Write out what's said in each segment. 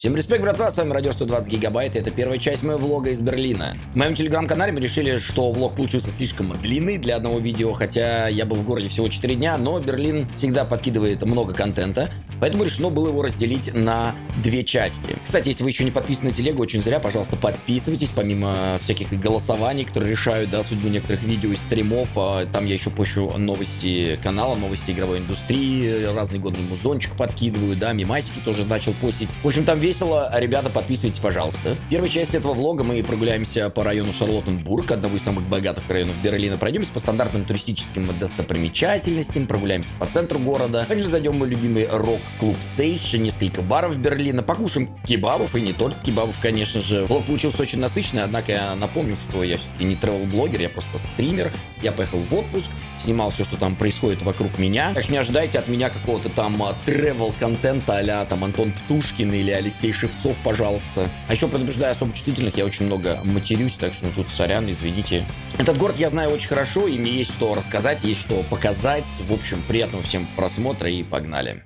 Всем респект, братва, с вами Радио 120 Гигабайт, и это первая часть моего влога из Берлина. В моем телеграм-канале мы решили, что влог получился слишком длинный для одного видео, хотя я был в городе всего 4 дня, но Берлин всегда подкидывает много контента, поэтому решено было его разделить на две части. Кстати, если вы еще не подписаны на телегу, очень зря, пожалуйста, подписывайтесь, помимо всяких голосований, которые решают, да, судьбу некоторых видео и стримов, а, там я еще пощу новости канала, новости игровой индустрии, разный годный музончик подкидываю, да, мимасики тоже начал постить. В общем, там весело, ребята, подписывайтесь, пожалуйста. В первой части этого влога. Мы прогуляемся по району Шарлоттенбург, одного из самых богатых районов Берлина, пройдемся по стандартным туристическим достопримечательностям, прогуляемся по центру города, также зайдем в мой любимый рок-клуб Сейдж, несколько баров Берлина, покушаем кебабов. И не только кебабов, конечно же. Влог получился очень насыщенный, однако я напомню, что я все-таки не тревел-блогер, я просто стример, я поехал в отпуск, снимал все, что там происходит вокруг меня, так не ожидайте от меня какого-то там тревел-контента а там Антон Птушкин или Алексей Шевцов, пожалуйста. А еще предупреждаю особо чувствительных, я очень много матерюсь, так что тут сорян, извините. Этот город я знаю очень хорошо, и мне есть что рассказать, есть что показать. В общем, приятного всем просмотра и погнали.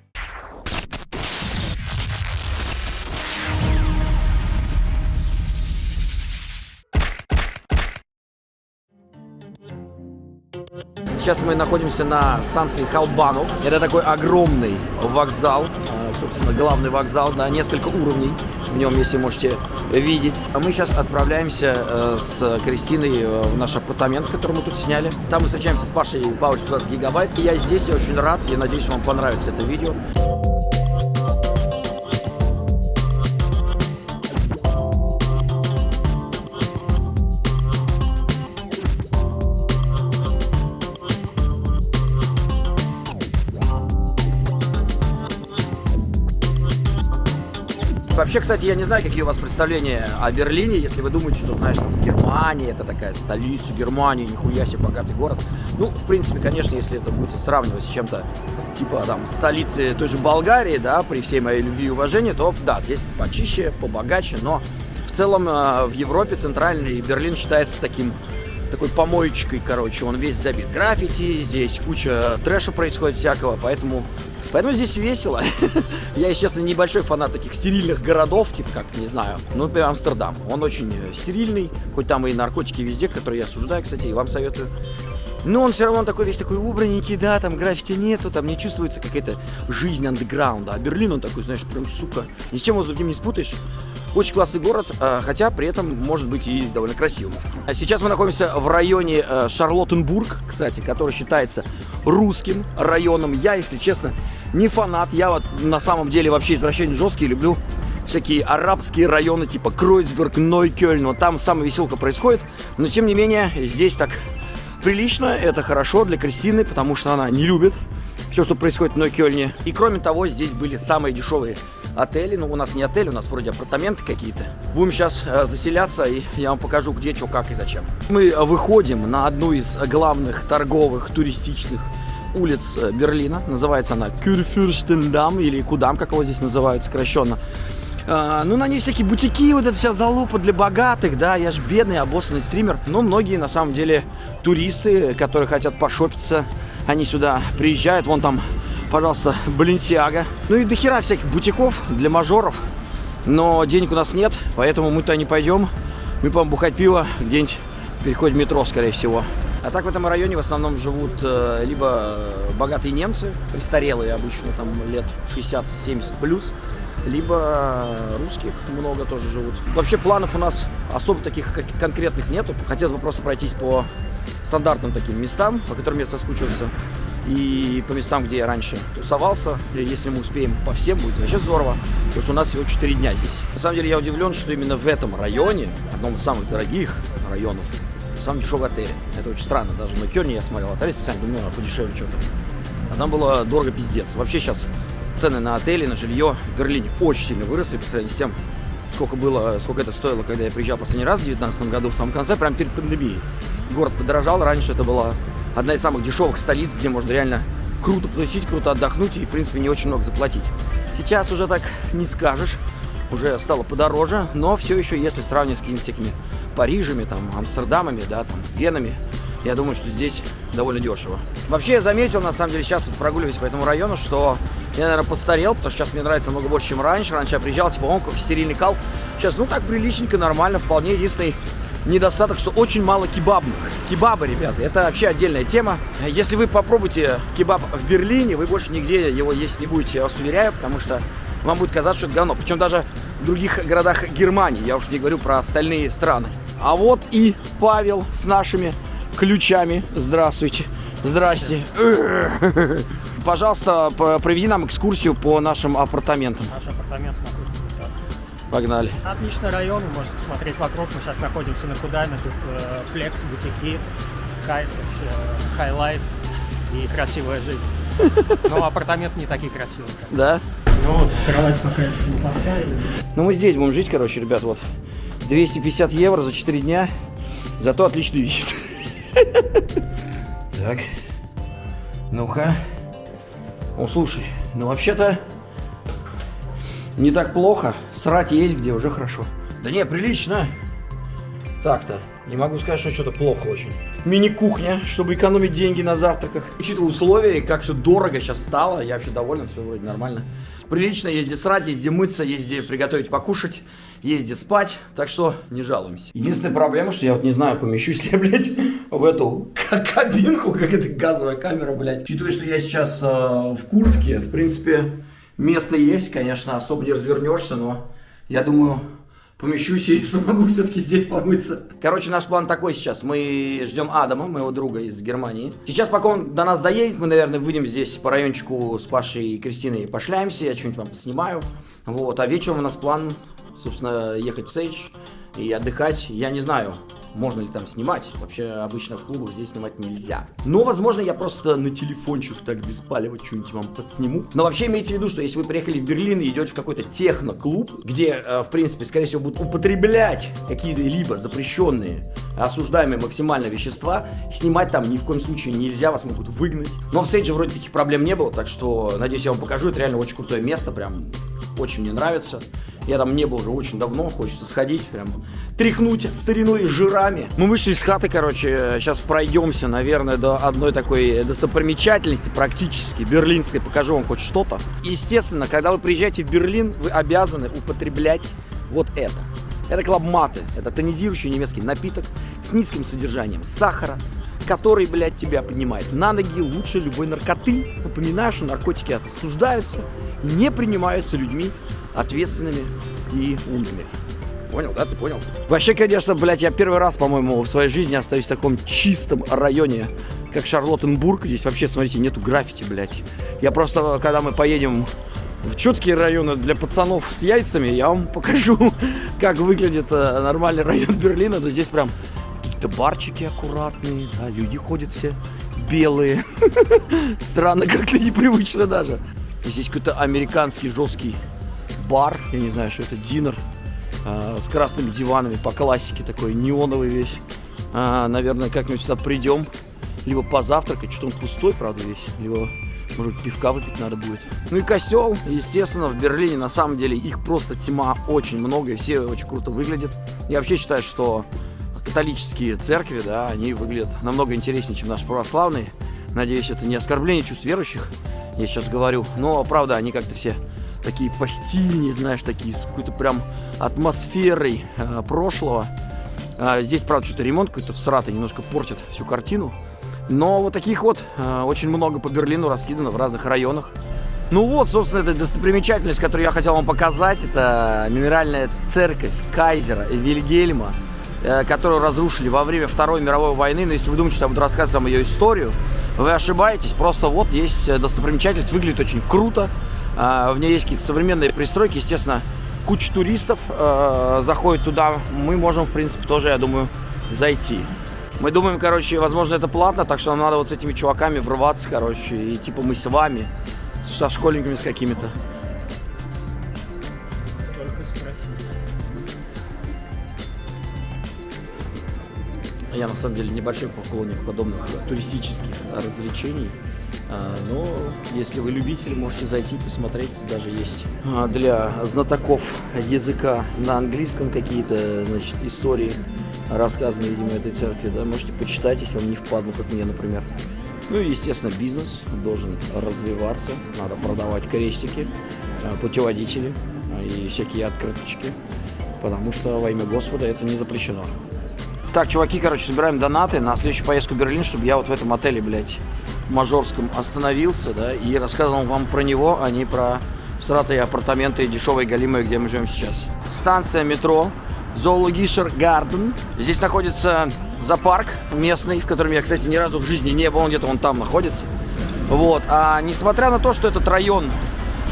Сейчас мы находимся на станции Халбанов. Это такой огромный вокзал, э, собственно, главный вокзал, да, несколько уровней в нем, если можете видеть. А мы сейчас отправляемся э, с Кристиной э, в наш апартамент, который мы тут сняли. Там мы встречаемся с Пашей Павлович 20 гигабайт. И я здесь, я очень рад, я надеюсь, вам понравится это видео. Вообще, кстати, я не знаю, какие у вас представления о Берлине, если вы думаете, что, знаешь, Германия, это такая столица Германии, нихуя себе богатый город. Ну, в принципе, конечно, если это будете сравнивать с чем-то, типа, там, столицы той же Болгарии, да, при всей моей любви и уважении, то, да, здесь почище, побогаче, но в целом э, в Европе центральный Берлин считается таким такой помоечкой, короче, он весь забит граффити, здесь куча трэша происходит всякого, поэтому Поэтому здесь весело. Я, естественно, небольшой фанат таких стерильных городов, типа как, не знаю, ну, например, Амстердам. Он очень э, стерильный, хоть там и наркотики везде, которые я осуждаю, кстати, и вам советую. Но он все равно такой весь такой убраненький, да, там граффити нету, там не чувствуется какая-то жизнь андеграунда. А Берлин, он такой, знаешь, прям, сука, ни с чем его с другим не спутаешь. Очень классный город, а, хотя при этом может быть и довольно красивым. А сейчас мы находимся в районе э, Шарлоттенбург, кстати, который считается русским районом. Я, если честно, не фанат. Я вот на самом деле вообще извращение жесткий, люблю всякие арабские районы типа Кройцберг, Нойкёльн. Вот там самая веселка происходит. Но тем не менее, здесь так прилично. Это хорошо для Кристины, потому что она не любит все, что происходит в Нойкёльне. И кроме того, здесь были самые дешевые отели. Ну, у нас не отель, у нас вроде апартаменты какие-то. Будем сейчас э, заселяться, и я вам покажу, где, что, как и зачем. Мы выходим на одну из главных торговых туристичных улиц э, Берлина. Называется она Кюрфюрстендам или Кудам, как его здесь называют сокращенно. А, ну, на ней всякие бутики, вот эта вся залупа для богатых, да, я ж бедный, обоссанный стример. Но многие, на самом деле, туристы, которые хотят пошопиться, они сюда приезжают, вон там, пожалуйста, Баленсиага. Ну и дохера всяких бутиков для мажоров. Но денег у нас нет, поэтому мы туда не пойдем. Мы будем бухать пиво где-нибудь переходим метро, скорее всего. А так в этом районе в основном живут э, либо богатые немцы, престарелые обычно, там лет 60-70 плюс, либо русских много тоже живут. Вообще планов у нас особо таких конкретных нету. Хотелось бы просто пройтись по стандартным таким местам, по которым я соскучился. И по местам, где я раньше тусовался. Если мы успеем по всем, будет вообще здорово. Потому что у нас всего 4 дня здесь. На самом деле я удивлен, что именно в этом районе, одном из самых дорогих районов самый дешевый отель. Это очень странно. Даже на Керне я смотрел отель специально, думаю, ну, подешевле что-то. А там было дорого пиздец. Вообще сейчас цены на отели, на жилье в Берлине очень сильно выросли по сравнению с тем, сколько было, сколько это стоило, когда я приезжал последний раз в 2019 году, в самом конце, прямо перед пандемией. Город подорожал, раньше это была одна из самых дешевых столиц, где можно реально круто потусить, круто отдохнуть и, в принципе, не очень много заплатить. Сейчас уже так не скажешь, уже стало подороже, но все еще, если сравнивать с какими-то всякими Парижами, там, Амстердамами, да, там, Венами. Я думаю, что здесь довольно дешево. Вообще, я заметил, на самом деле, сейчас прогуливаясь по этому району, что Я, наверное, постарел, потому что сейчас мне нравится много больше, чем раньше. Раньше я приезжал, типа, он как стерильный кал. Сейчас, ну, так приличненько, нормально, вполне. Единственный недостаток, что очень мало кебабных. Кебабы, ребята, это вообще отдельная тема. Если вы попробуете кебаб в Берлине, вы больше нигде его есть не будете, я вас уверяю, потому что вам будет казаться, что это говно. Причем даже в других городах Германии, я уж не говорю про остальные страны. А вот и Павел с нашими ключами. Здравствуйте. Здрасте. Пожалуйста, проведи нам экскурсию по нашим апартаментам. Наш апартамент находится Погнали. Отличный район, вы можете посмотреть вокруг. Мы сейчас находимся на Кудаме, тут э, flex, бутики, кайф, вообще, high life и красивая жизнь. Но апартамент не такие красивые. Как. Да? Ну вот, кровать пока еще неплохая. Ну мы здесь будем жить, короче, ребят, вот. 250 евро за 4 дня, зато отличный вид. Так, ну-ка. О, слушай, ну вообще-то не так плохо. Срать есть где, уже хорошо. Да не, прилично. Так-то. Не могу сказать, что что-то плохо очень. Мини-кухня, чтобы экономить деньги на завтраках. Учитывая условия, как все дорого сейчас стало, я вообще доволен, все вроде нормально. Прилично, есть где срать, есть где мыться, есть где приготовить покушать, где спать, так что не жалуемся. Единственная проблема, что я вот не знаю, помещусь ли я, блядь, в эту кабинку, как это газовая камера, блядь. Учитывая, что я сейчас э, в куртке, в принципе, место есть, конечно, особо не развернешься, но я думаю, помещусь и смогу все-таки здесь помыться. Короче, наш план такой сейчас. Мы ждем Адама, моего друга из Германии. Сейчас, пока он до нас доедет, мы, наверное, выйдем здесь по райончику с Пашей и Кристиной пошляемся. Я что-нибудь вам снимаю. Вот, а вечером у нас план, собственно, ехать в Сейдж и отдыхать. Я не знаю, можно ли там снимать. Вообще, обычно в клубах здесь снимать нельзя. Но, возможно, я просто на телефончик так беспалево что-нибудь вам подсниму. Но вообще имейте в виду, что если вы приехали в Берлин и идете в какой-то техно-клуб, где, э, в принципе, скорее всего, будут употреблять какие-либо запрещенные, осуждаемые максимально вещества, снимать там ни в коем случае нельзя, вас могут выгнать. Но в стейдже вроде таких проблем не было, так что, надеюсь, я вам покажу. Это реально очень крутое место, прям очень мне нравится. Я там не был уже очень давно, хочется сходить, прям тряхнуть стариной и жирами. Мы вышли из хаты, короче, сейчас пройдемся, наверное, до одной такой достопримечательности, практически, берлинской, покажу вам хоть что-то. Естественно, когда вы приезжаете в Берлин, вы обязаны употреблять вот это. Это клабматы, это тонизирующий немецкий напиток с низким содержанием сахара, который, блядь, тебя поднимает на ноги лучше любой наркоты. Напоминаю, что наркотики осуждаются и не принимаются людьми ответственными и умными. Понял, да? Ты понял? Вообще, конечно, блядь, я первый раз, по-моему, в своей жизни остаюсь в таком чистом районе, как Шарлоттенбург. Здесь вообще, смотрите, нету граффити, блядь. Я просто, когда мы поедем в четкие районы для пацанов с яйцами, я вам покажу, как выглядит э, нормальный район Берлина. Но здесь прям какие-то барчики аккуратные, да, люди ходят все белые. Странно, как-то непривычно даже. Здесь какой-то американский жесткий бар, я не знаю, что это, динер, э, с красными диванами по классике, такой неоновый весь. А, наверное, как-нибудь сюда придем, либо позавтракать, что-то он пустой, правда, весь, либо, может, пивка выпить надо будет. Ну и костел, естественно, в Берлине, на самом деле, их просто тьма очень много, и все очень круто выглядят. Я вообще считаю, что католические церкви, да, они выглядят намного интереснее, чем наши православные. Надеюсь, это не оскорбление чувств верующих, я сейчас говорю. Но, правда, они как-то все такие постильные, знаешь, такие с какой-то прям атмосферой э, прошлого. А, здесь, правда, что-то ремонт какой-то всратый, немножко портит всю картину. Но вот таких вот э, очень много по Берлину раскидано в разных районах. Ну вот, собственно, это достопримечательность, которую я хотел вам показать. Это мемориальная церковь Кайзера и Вильгельма, э, которую разрушили во время Второй мировой войны. Но если вы думаете, что я буду рассказывать вам ее историю, вы ошибаетесь. Просто вот есть э, достопримечательность, выглядит очень круто. А, в ней есть какие-то современные пристройки, естественно, куча туристов э, заходит туда. Мы можем, в принципе, тоже, я думаю, зайти. Мы думаем, короче, возможно, это платно, так что нам надо вот с этими чуваками врываться, короче, и типа мы с вами, со школьниками с какими-то. Я на самом деле небольшой поклонник подобных туристических развлечений. А, но если вы любители, можете зайти посмотреть. Даже есть а, для знатоков языка на английском какие-то значит, истории, рассказанные, видимо, этой церкви. Да? Можете почитать, если вам не впадло, как мне, например. Ну и, естественно, бизнес должен развиваться. Надо продавать крестики, э, путеводители и всякие открыточки. Потому что во имя Господа это не запрещено. Так, чуваки, короче, собираем донаты на следующую поездку в Берлин, чтобы я вот в этом отеле, блядь, мажорском остановился, да, и рассказывал вам про него, а не про сратые апартаменты дешевой галимой, где мы живем сейчас. Станция метро, Зоологишер Гарден. Здесь находится зоопарк местный, в котором я, кстати, ни разу в жизни не был, он где-то вон там находится. Вот, а несмотря на то, что этот район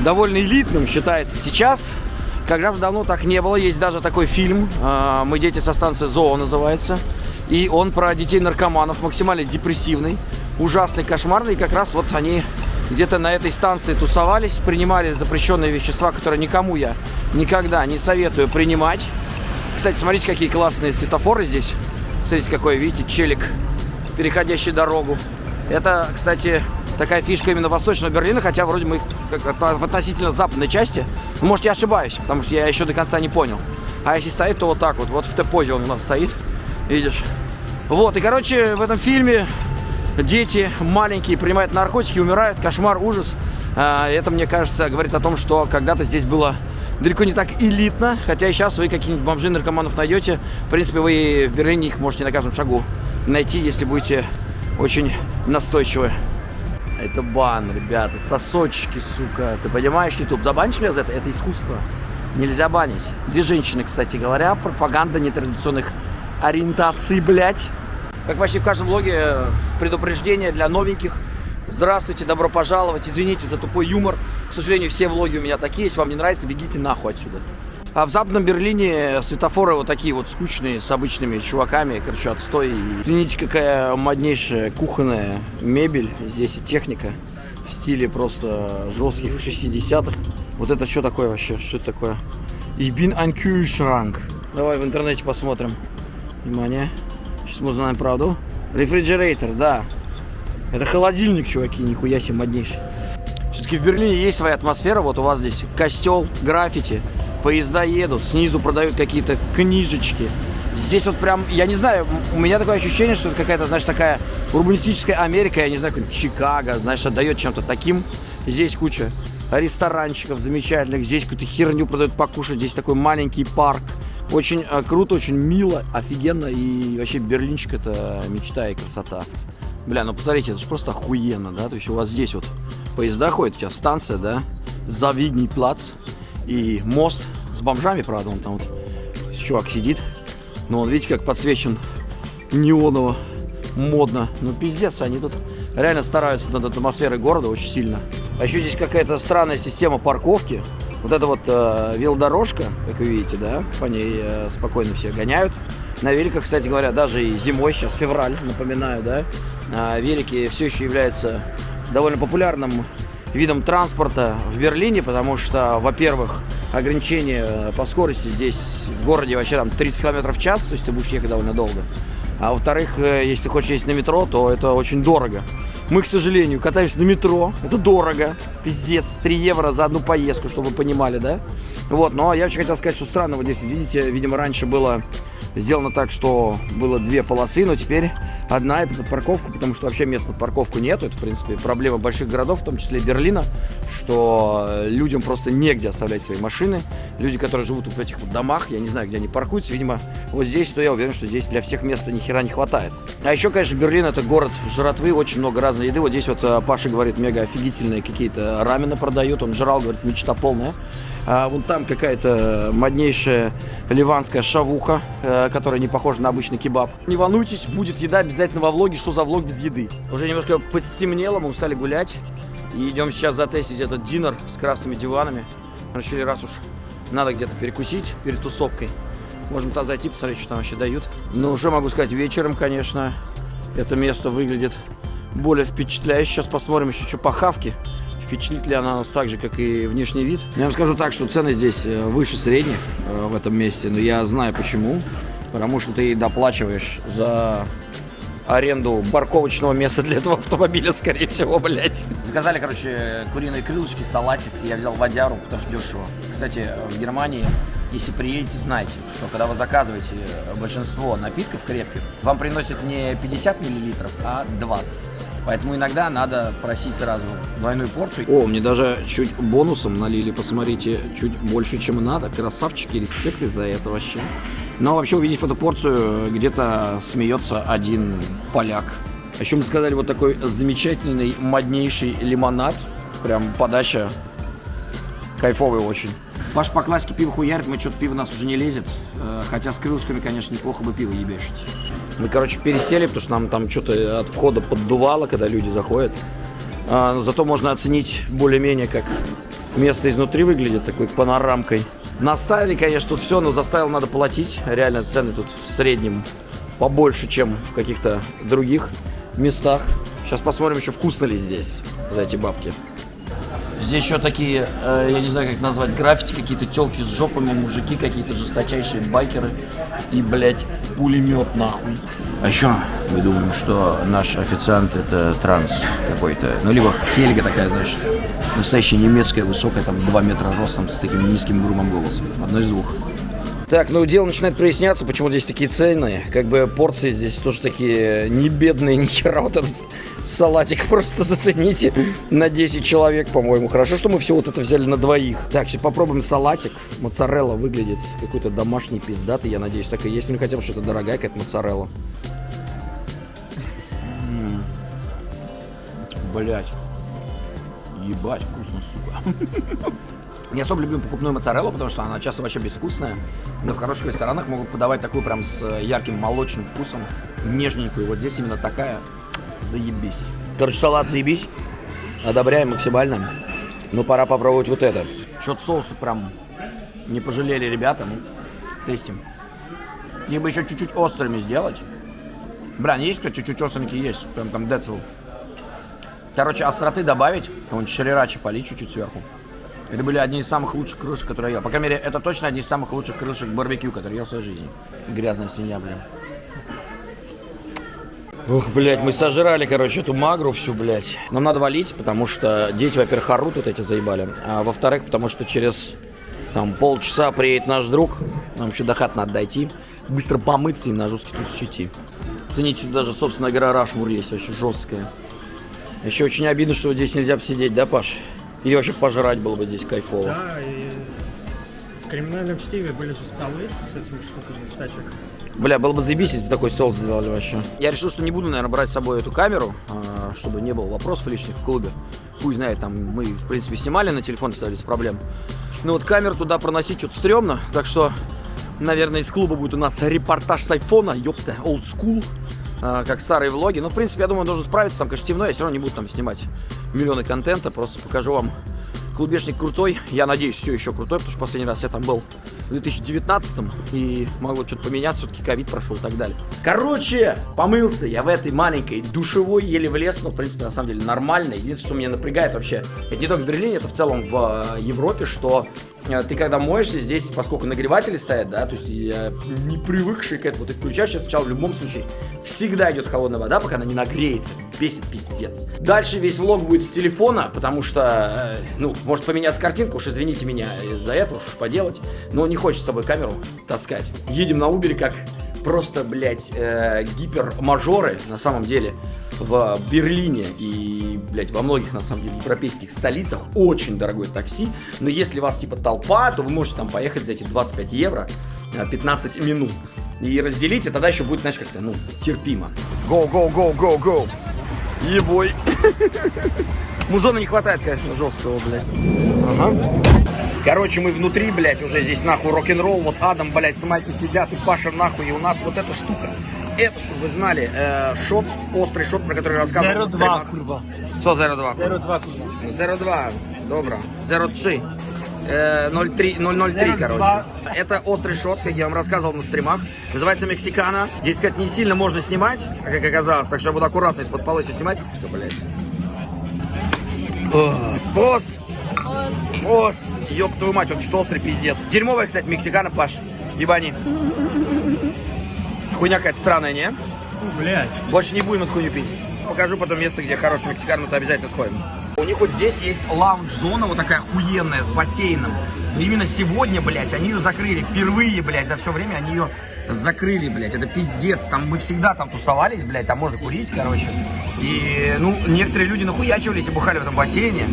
довольно элитным считается сейчас, когда-то давно так не было. Есть даже такой фильм а, «Мы дети со станции ЗОО» называется. И он про детей-наркоманов, максимально депрессивный, ужасный, кошмарный. И как раз вот они где-то на этой станции тусовались, принимали запрещенные вещества, которые никому я никогда не советую принимать. Кстати, смотрите, какие классные светофоры здесь. Смотрите, какой, видите, челик, переходящий дорогу. Это, кстати, такая фишка именно Восточного Берлина, хотя вроде мы в относительно западной части. Ну, может, я ошибаюсь, потому что я еще до конца не понял. А если стоит, то вот так вот, вот в Т-позе он у нас стоит, видишь. Вот, и, короче, в этом фильме дети маленькие принимают наркотики, умирают, кошмар, ужас. А, это, мне кажется, говорит о том, что когда-то здесь было далеко не так элитно, хотя и сейчас вы каких-нибудь бомжей, наркоманов найдете. В принципе, вы в Берлине их можете на каждом шагу найти, если будете очень настойчивы. Это бан, ребята, сосочки, сука. Ты понимаешь, YouTube, забанишь меня за это? Это искусство. Нельзя банить. Две женщины, кстати говоря, пропаганда нетрадиционных ориентаций, блядь. Как почти в каждом блоге, предупреждение для новеньких. Здравствуйте, добро пожаловать. Извините за тупой юмор. К сожалению, все влоги у меня такие. Если вам не нравится, бегите нахуй отсюда. А в Западном Берлине светофоры вот такие вот скучные, с обычными чуваками, короче, отстой. Извините, какая моднейшая кухонная мебель здесь и техника в стиле просто жестких 60-х. Вот это что такое вообще? Что это такое? Ich bin ein Kühlschrank. Давай в интернете посмотрим. Внимание. Сейчас мы узнаем правду. Рефрижератор, да. Это холодильник, чуваки, нихуя себе моднейший. Все-таки в Берлине есть своя атмосфера. Вот у вас здесь костел, граффити, поезда едут, снизу продают какие-то книжечки. Здесь вот прям, я не знаю, у меня такое ощущение, что это какая-то, знаешь, такая урбанистическая Америка, я не знаю, как Чикаго, знаешь, отдает чем-то таким. Здесь куча ресторанчиков замечательных, здесь какую-то херню продают покушать, здесь такой маленький парк. Очень э, круто, очень мило, офигенно, и вообще Берлинчик это мечта и красота. Бля, ну посмотрите, это же просто охуенно, да, то есть у вас здесь вот поезда ходят, у тебя станция, да, Завидний плац, и мост с бомжами, правда, он там вот чувак сидит. Но он, видите, как подсвечен неоново, модно. Ну, пиздец, они тут реально стараются над атмосферой города очень сильно. А еще здесь какая-то странная система парковки. Вот эта вот э, велодорожка, как вы видите, да, по ней э, спокойно все гоняют. На великах, кстати говоря, даже и зимой, сейчас февраль, напоминаю, да, э, велики все еще являются довольно популярным видом транспорта в Берлине, потому что, во-первых, ограничение по скорости здесь в городе вообще там 30 км в час, то есть ты будешь ехать довольно долго. А во-вторых, э, если хочешь ездить на метро, то это очень дорого. Мы, к сожалению, катаемся на метро. Это дорого. Пиздец. 3 евро за одну поездку, чтобы вы понимали, да? Вот, но я очень хотел сказать, что странно вот здесь, видите, видимо, раньше было сделано так, что было две полосы, но теперь одна это под парковку, потому что вообще мест под парковку нету. Это, в принципе, проблема больших городов, в том числе Берлина, что людям просто негде оставлять свои машины. Люди, которые живут в этих вот домах, я не знаю, где они паркуются, видимо, вот здесь, то я уверен, что здесь для всех места ни хера не хватает. А еще, конечно, Берлин это город жратвы, очень много разной еды. Вот здесь вот э, Паша говорит, мега офигительные какие-то рамены продают, он жрал, говорит, мечта полная. А вон там какая-то моднейшая ливанская шавуха, э, которая не похожа на обычный кебаб. Не волнуйтесь, будет еда обязательно во влоге. Что за влог без еды? Уже немножко подстемнело, мы устали гулять. И идем сейчас затестить этот динер с красными диванами. Решили, раз уж надо где-то перекусить перед тусовкой. Можем туда зайти, посмотреть, что там вообще дают. Но уже могу сказать, вечером, конечно, это место выглядит более впечатляюще. Сейчас посмотрим еще, что по хавке впечатлит ли она нас так же, как и внешний вид. Я вам скажу так, что цены здесь э, выше средних э, в этом месте, но я знаю почему. Потому что ты доплачиваешь за аренду парковочного места для этого автомобиля, скорее всего, блядь. Заказали, короче, куриные крылышки, салатик. Я взял водяру, потому что дешево. Кстати, в Германии если приедете, знайте, что когда вы заказываете большинство напитков крепких, вам приносят не 50 миллилитров, а 20. Поэтому иногда надо просить сразу двойную порцию. О, мне даже чуть бонусом налили, посмотрите, чуть больше, чем надо. Красавчики, респект из-за этого вообще. Но вообще, увидев эту порцию, где-то смеется один поляк. А еще мы сказали вот такой замечательный, моднейший лимонад. Прям подача кайфовый очень. Паш по классике пиво хуярит, мы что-то пиво нас уже не лезет. Э, хотя с крылышками, конечно, неплохо бы пиво ебешить. Мы, короче, пересели, потому что нам там что-то от входа поддувало, когда люди заходят. А, но зато можно оценить более-менее, как место изнутри выглядит, такой панорамкой. Наставили, конечно, тут все, но заставил надо платить. Реально цены тут в среднем побольше, чем в каких-то других местах. Сейчас посмотрим еще, вкусно ли здесь за эти бабки. Здесь еще такие, э, я не знаю, как назвать, граффити, какие-то телки с жопами, мужики, какие-то жесточайшие байкеры и, блядь, пулемет нахуй. А еще мы думаем, что наш официант это транс какой-то. Ну, либо Хельга такая, знаешь, настоящая немецкая, высокая, там, 2 метра ростом, с таким низким грубым голосом. Одно из двух. Так, ну дело начинает проясняться, почему здесь такие цены. Как бы порции здесь тоже такие не бедные, ни хера. Вот этот салатик просто зацените на 10 человек, по-моему. Хорошо, что мы все вот это взяли на двоих. Так, сейчас попробуем салатик. Моцарелла выглядит какой-то домашний пиздатый, я надеюсь, так и есть. Ну хотя бы что-то дорогая какая-то моцарелла. Блять. Ебать, вкусно, сука. Не особо любим покупную моцареллу, потому что она часто вообще безвкусная. Но в хороших ресторанах могут подавать такую прям с ярким молочным вкусом, нежненькую. Вот здесь именно такая. Заебись. Короче, салат заебись. Одобряем максимально. Но пора попробовать вот это. Что-то соусы прям не пожалели ребята. Ну, тестим. Либо еще чуть-чуть острыми сделать. Бля, есть, кстати, чуть-чуть остренькие есть. Прям там децл. Короче, остроты добавить. Какого-нибудь шарирачи полить чуть-чуть сверху. Это были одни из самых лучших крышек, которые я ел. По крайней мере, это точно одни из самых лучших крышек барбекю, которые я в своей жизни. Грязная свинья, блин. Ух, блядь, мы сожрали, короче, эту магру всю, блядь. Нам надо валить, потому что дети, во-первых, орут вот эти заебали. А во-вторых, потому что через там полчаса приедет наш друг. Нам еще до хат надо дойти. Быстро помыться и на жесткий тут идти. Цените, даже, собственно, гора Рашмур есть вообще жесткая. Еще очень обидно, что здесь нельзя посидеть, да, Паш? Или вообще пожрать было бы здесь кайфово. Да, и в криминальном чтиве были же столы с этими штуками из тачек. Бля, было бы заебись, если бы такой стол сделали вообще. Я решил, что не буду, наверное, брать с собой эту камеру, а, чтобы не было вопросов лишних в клубе. Пусть знает, там мы, в принципе, снимали на телефон, стали без проблем. Но вот камеру туда проносить что-то стрёмно, так что, наверное, из клуба будет у нас репортаж с айфона, ёпта, old school, как старые влоги. Но, в принципе, я думаю, должен справиться, там, конечно, темно, я все равно не буду там снимать миллионы контента, просто покажу вам клубешник крутой, я надеюсь, все еще крутой, потому что последний раз я там был в 2019 и могло что-то поменяться, все-таки ковид прошел и так далее. Короче, помылся я в этой маленькой душевой, еле влез, но, в принципе, на самом деле нормально. Единственное, что меня напрягает вообще, это не только в Берлине, это в целом в э, Европе, что ты когда моешься, здесь, поскольку нагреватели стоят, да, то есть я не привыкший к этому, ты включаешь сейчас сначала в любом случае, всегда идет холодная вода, пока она не нагреется, бесит пиздец. Дальше весь влог будет с телефона, потому что, э, ну, может поменяться картинка, уж извините меня из-за этого, что поделать, но не хочется с собой камеру таскать. Едем на Убере как просто, блядь, э, гипермажоры, на самом деле, в Берлине и, блядь, во многих, на самом деле, европейских столицах очень дорогое такси, но если вас, типа, толпа, то вы можете там поехать за эти 25 евро 15 э, минут и разделить, и тогда еще будет, знаешь, как-то, ну, терпимо. Go, go, go, go, go. Ебой. Музона не хватает, конечно, жесткого, блядь. Ага. Короче, мы внутри, блядь, уже здесь нахуй рок-н-ролл. Вот Адам, блядь, с Майки сидят и Паша нахуй. И у нас вот эта штука. Это, чтобы вы знали, э, шот, острый шот, про который рассказывал. 02, kurwa. Что 02? 02, kurwa. 02, добро. 03. Э, 03, 003, короче. Это острый шот, как я вам рассказывал на стримах. Называется Мексикана. Здесь, сказать, не сильно можно снимать, как оказалось. Так что я буду аккуратно из-под полы снимать. Что, блядь? Босс! Босс! Ёб твою мать, он что острый пиздец. Дерьмовая, кстати, мексикана, Паш. Ебани. Хуйня какая-то странная, не? Фу, блядь. Больше не будем эту хуйню пить. покажу потом место, где хороший мексикан, мы туда обязательно сходим. У них вот здесь есть лаунж-зона, вот такая охуенная, с бассейном. Но именно сегодня, блядь, они ее закрыли. Впервые, блядь, за все время они ее закрыли, блядь. Это пиздец. Там мы всегда там тусовались, блядь, там можно курить, короче. И, ну, некоторые люди нахуячивались и бухали в этом бассейне.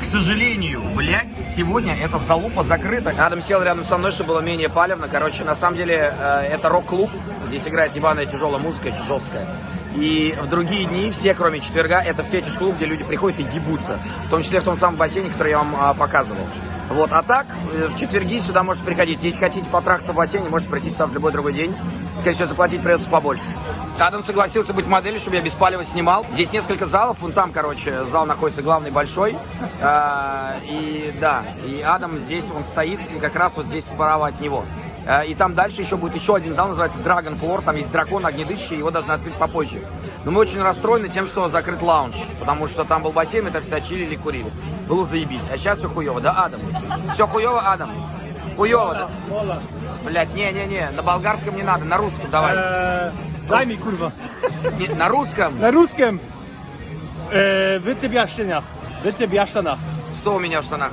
К сожалению, блядь, сегодня эта залупа закрыта. Адам сел рядом со мной, чтобы было менее палевно. Короче, на самом деле, э, это рок-клуб. Здесь играет ебаная тяжелая музыка, жесткая. И в другие дни, все, кроме четверга, это фетиш-клуб, где люди приходят и ебутся. В том числе в том самом бассейне, который я вам а, показывал. Вот, а так, э, в четверги сюда можете приходить. Если хотите потрахаться в бассейне, можете прийти сюда в любой другой день. Скорее всего, заплатить придется побольше. Адам согласился быть моделью, чтобы я без палева снимал. Здесь несколько залов, вон там, короче, зал находится главный большой. А, и да, и Адам здесь, он стоит, и как раз вот здесь справа от него. А, И там дальше еще будет еще один зал, называется Dragon Floor, там есть дракон огнедышащий, его должны открыть попозже. Но мы очень расстроены тем, что закрыт лаунж, потому что там был бассейн, мы там всегда чилили, курили. Было заебись. А сейчас все хуево, да, Адам? Все хуево, Адам? Хуево, да? Блять, не-не-не, на болгарском не надо, на русском давай. Eee, daj mi kurwa. Не, на русском? Na ruskim. Eee, wy ty biaszczeniach. Wy ty biaszczanach. Что у меня в штанах?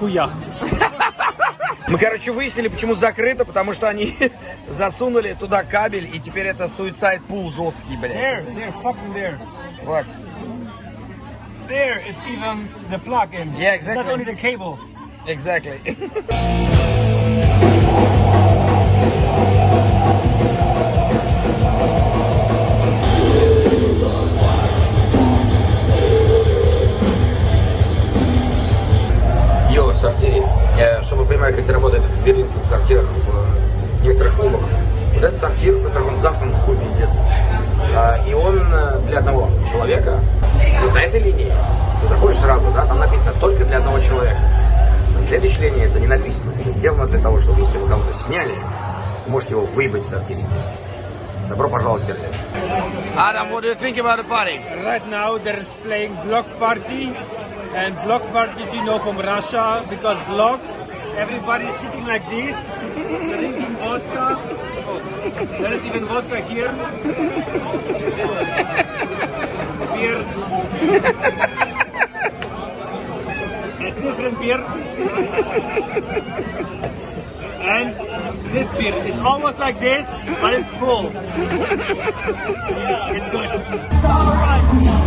Chujach. Мы, короче, выяснили, почему закрыто, потому что они засунули туда кабель, и теперь это суицид пул жесткий, блядь. There, there, fucking there. Вот. There, it's even the plug-in. Yeah, It's not exactly. only the cable. Exactly. Йо, сортири. Я, чтобы вы понимали, как это работает в берлинских сортирах, в некоторых клубах. Вот этот сортир, во-первых, он заслан в хуй пиздец. А, и он э, для одного человека, вот на этой линии, ты заходишь сразу, да, там написано только для одного человека. На следующей линии это не написано. Это сделано для того, чтобы если вы кого-то сняли, вы можете его выебать в сортире здесь. Добро пожаловать в Берлин. Adam, what do you think about the party? Right now, there's playing block party. and block parties you know from Russia because blocks, everybody's sitting like this, drinking vodka. Oh, there is even vodka here. beer. It's different beer. and this beer, it's almost like this, but it's full. yeah, it's good. It's all right.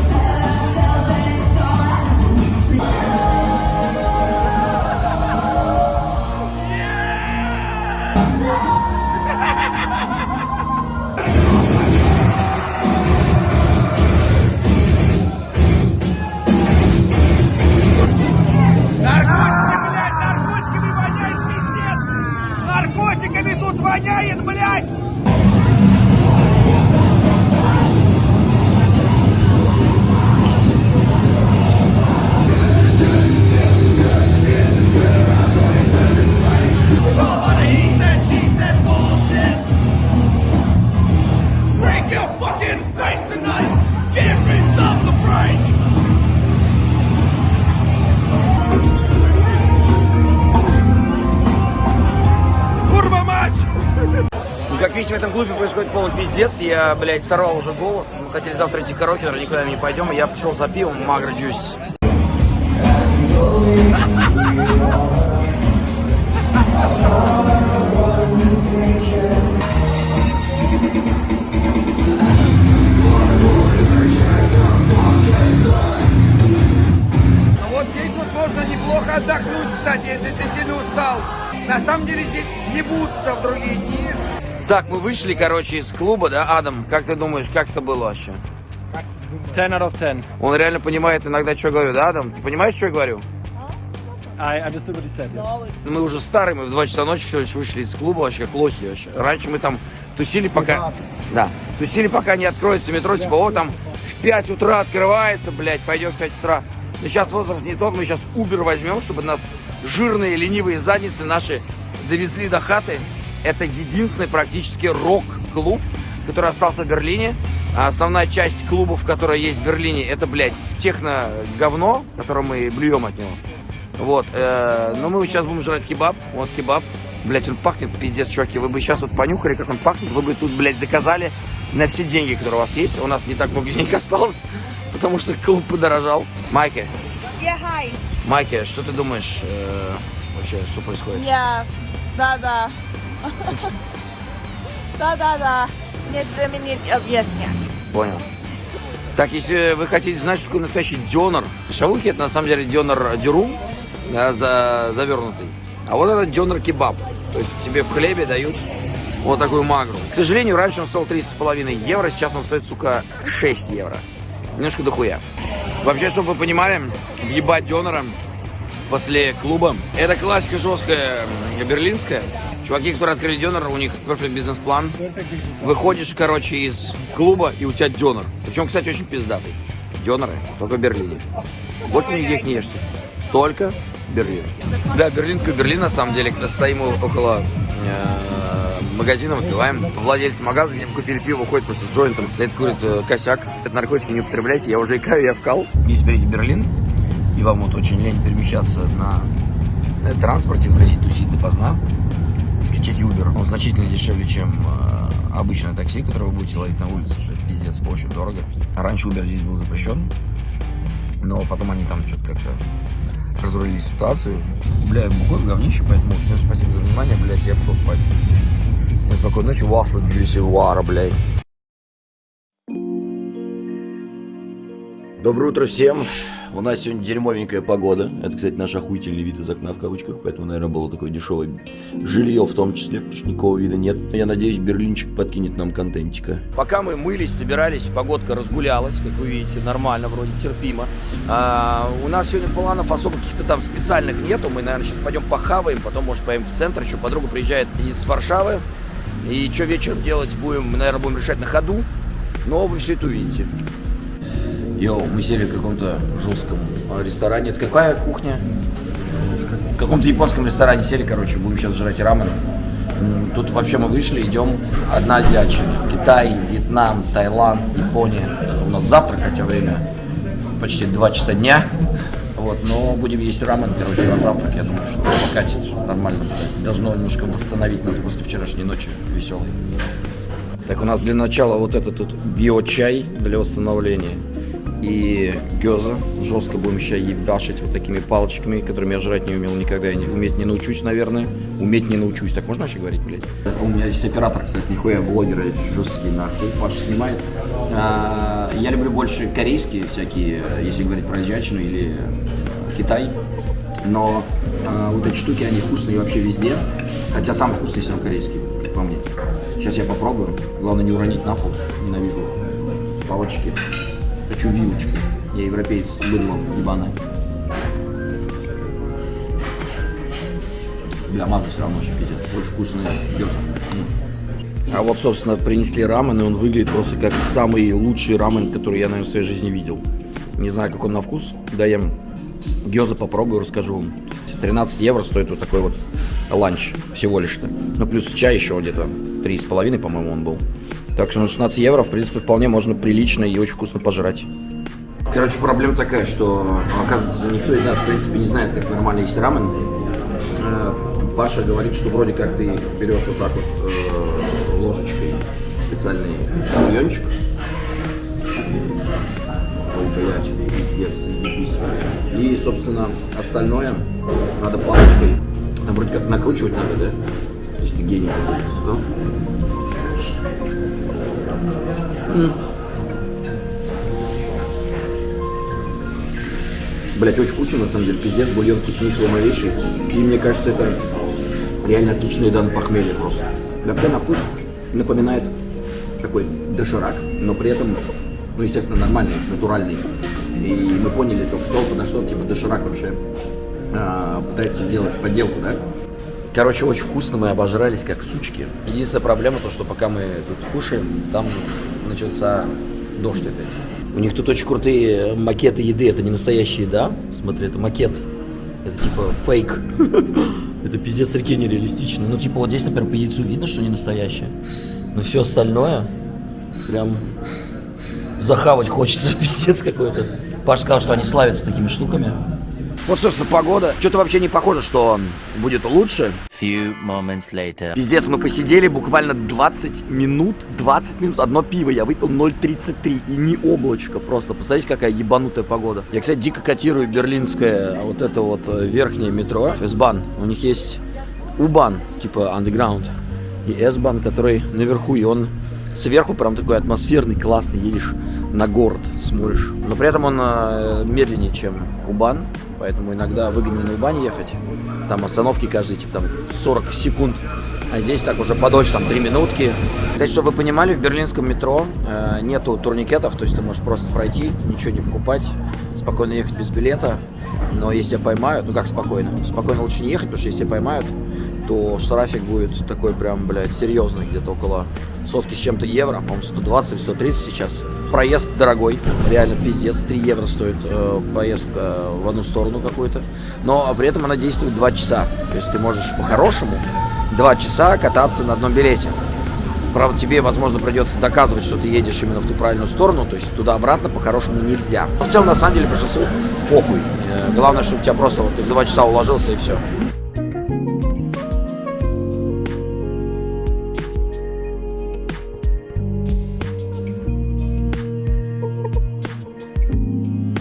Воняет, блядь! Пиздец. Я, блядь, сорвал уже голос. Мы хотели завтра идти караоке, но никуда не пойдем. Я пришел за пивом Магра Джусь. Ну вот здесь вот можно неплохо отдохнуть, кстати, если ты сильно устал. На самом деле здесь не будутся в другие дни. Так, мы вышли, короче, из клуба, да, Адам? Как ты думаешь, как это было вообще? 10 out of 10. Он реально понимает иногда, что я говорю, да, Адам? Ты понимаешь, что я говорю? I understood what you said, yes. Мы уже старые, мы в 2 часа ночи всего лишь вышли из клуба, вообще как лохи вообще. Раньше мы там тусили пока... Да, тусили пока не откроется метро, типа, о, там в 5 утра открывается, блядь, пойдем в 5 утра. Но сейчас возраст не тот, мы сейчас Uber возьмем, чтобы нас жирные ленивые задницы наши довезли до хаты. Это единственный практически рок-клуб, который остался в Берлине. А основная часть клубов, которые есть в Берлине, это, блядь, техно-говно, которое мы блюем от него. Вот, э, но мы сейчас будем жрать кебаб. Вот кебаб. Блять, он пахнет пиздец, чуваки. Вы бы сейчас вот понюхали, как он пахнет. Вы бы тут, блядь, заказали на все деньги, которые у вас есть. У нас не так много денег осталось, потому что клуб подорожал. Майки, Yeah, hi. Майки, что ты думаешь э, вообще, что происходит? Yeah, да-да. Да-да-да. Нет времени объяснять. Понял. Так, если вы хотите знать, что такое настоящий дёнер, шавухи это на самом деле дёнер дюрум, да, за, завернутый. А вот это дёнер кебаб. То есть тебе в хлебе дают вот такую магру. К сожалению, раньше он стоил 30,5 евро, сейчас он стоит, сука, 6 евро. Немножко дохуя. Вообще, чтобы вы понимали, въебать дёнера после клуба, это классика жесткая берлинская. Чуваки, которые открыли дёнер, у них perfect бизнес-план. Выходишь, короче, из клуба, и у тебя дёнер. Причем, кстати, очень пиздатый. Дёнеры только в Берлине. Больше нигде их не ешьте. Только Берлин. Да, Берлин как Берлин, на самом деле. Когда стоим около э, магазина, выпиваем. Владелец магазина, им купили пиво, уходит просто с джойнтом, стоит, курит э, косяк. Это наркотики не употребляйте, я уже икаю, я вкал. Если берете Берлин, и вам вот очень лень перемещаться на э, транспорте, выходить тусить допоздна, скачать Uber. Он значительно дешевле, чем э, обычное такси, которое вы будете ловить на улице. Пиздец, очень дорого. Раньше Uber здесь был запрещен. Но потом они там что-то как-то разрулили ситуацию. Бля, бухой говнище, поэтому всем спасибо за внимание, блядь, я пошел спать. Всем спокойной ночи, Васла Джуси Вара, блядь. Доброе утро всем. У нас сегодня дерьмовенькая погода. Это, кстати, наш охуительный вид из окна в кавычках, поэтому, наверное, было такое дешевое жилье в том числе, потому что никакого вида нет. Я надеюсь, Берлинчик подкинет нам контентика. Пока мы мылись, собирались, погодка разгулялась, как вы видите, нормально, вроде терпимо. А, у нас сегодня планов особо каких-то там специальных нету. Мы, наверное, сейчас пойдем похаваем, потом, может, поедем в центр. Еще подруга приезжает из Варшавы. И что вечером делать будем, мы, наверное, будем решать на ходу. Но вы все это увидите. Йоу, мы сели в каком-то жестком а, ресторане. Это какая кухня? В каком-то японском ресторане сели, короче, будем сейчас жрать рамен. Тут вообще мы вышли, идем одна азиатчина. Китай, Вьетнам, Таиланд, Япония. Это у нас завтрак, хотя время почти 2 часа дня. Вот, но будем есть рамен, короче, на завтрак. Я думаю, что покатит нормально. Должно немножко восстановить нас после вчерашней ночи веселой. Так, у нас для начала вот этот тут био-чай для восстановления. И гёза. Жестко будем сейчас ебашить вот такими палочками, которыми я жрать не умел никогда. Я не, уметь не научусь, наверное. Уметь не научусь. Так можно вообще говорить, блядь? У меня здесь оператор, кстати, нихуя блогеры жесткие нахуй. Паша снимает. А, я люблю больше корейские всякие, если говорить про азиатчину или э, Китай. Но а, вот эти штуки, они вкусные вообще везде. Хотя самый вкусный все равно корейский, как по мне. Сейчас я попробую. Главное не уронить на пол. Ненавижу палочки. Хочу вилочку. Я европеец, быдло, ебаное. Бля, маза все равно очень пиздец. Очень вкусная гёза. А вот, собственно, принесли рамен, и он выглядит просто как самый лучший рамен, который я, наверное, в своей жизни видел. Не знаю, как он на вкус. Даем гёза попробую, расскажу вам. 13 евро стоит вот такой вот ланч всего лишь-то. Ну, плюс чай еще где-то 3,5, по-моему, он был. Так что на 16 евро, в принципе, вполне можно прилично и очень вкусно пожрать. Короче, проблема такая, что, оказывается, никто из нас, в принципе, не знает, как нормально есть рамен. Э, Паша говорит, что вроде как ты берешь вот так вот э, ложечкой специальный бульончик. Блядь, пиздец, ебись. И, собственно, остальное надо палочкой. Там вроде как накручивать надо, да? Если ты гений. Да? Блять, очень вкусно, на самом деле, пиздец, бульон вкуснейший, ломовейший. И мне кажется, это реально отличная еда на похмелье просто. Вообще на вкус напоминает такой доширак, но при этом, ну, естественно, нормальный, натуральный. И мы поняли только что, потому что типа доширак вообще а, пытается сделать подделку, да? Короче, очень вкусно, мы обожрались как сучки. Единственная проблема то, что пока мы тут кушаем, там начался дождь опять. У них тут очень крутые макеты еды, это не настоящая еда. Смотри, это макет. Это типа фейк. Это пиздец реки нереалистично. Ну, типа, вот здесь, например, по яйцу видно, что не настоящее. Но все остальное прям захавать хочется, пиздец какой-то. Паш сказал, что они славятся такими штуками. Вот, собственно, погода. Что-то вообще не похоже, что будет лучше. Few moments later. Пиздец, мы посидели буквально 20 минут, 20 минут, одно пиво, я выпил 0,33 и не облачко просто. Посмотрите, какая ебанутая погода. Я, кстати, дико котирую берлинское вот это вот э, верхнее метро, S-Bahn. У них есть U-Bahn, типа underground, и S-Bahn, который наверху, и он сверху прям такой атмосферный, классный, едешь на город, смотришь. Но при этом он э, медленнее, чем U-Bahn. Поэтому иногда выгоднее на Убань ехать. Там остановки каждые типа там 40 секунд. А здесь так уже подольше, там 3 минутки. Кстати, чтобы вы понимали, в берлинском метро э, нету турникетов, то есть ты можешь просто пройти, ничего не покупать, спокойно ехать без билета. Но если поймают, ну как спокойно? Спокойно лучше не ехать, потому что если поймают, то штрафик будет такой прям, блядь, серьезный, где-то около сотки с чем-то евро, по-моему, 120 или 130 сейчас. Проезд дорогой, реально пиздец, 3 евро стоит э, поездка в одну сторону какую-то, но при этом она действует 2 часа, то есть ты можешь по-хорошему 2 часа кататься на одном билете. Правда, тебе, возможно, придется доказывать, что ты едешь именно в ту правильную сторону, то есть туда-обратно по-хорошему нельзя. Но в целом, на самом деле, большинству похуй. Э, главное, чтобы тебя просто вот, в 2 часа уложился и все.